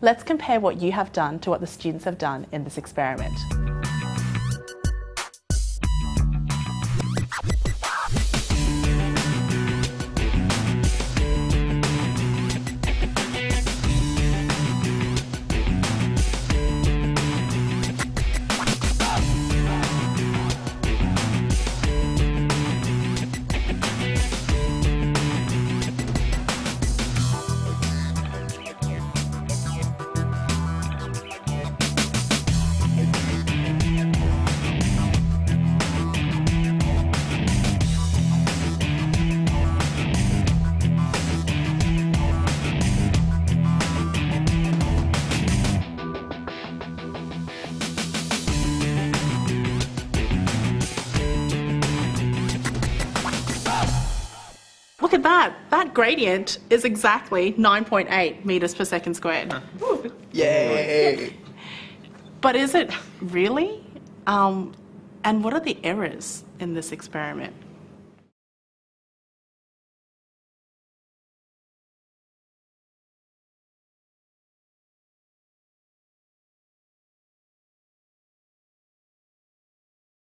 Let's compare what you have done to what the students have done in this experiment. Look at that. That gradient is exactly 9.8 meters per second squared. Yay! But is it really? Um, and what are the errors in this experiment?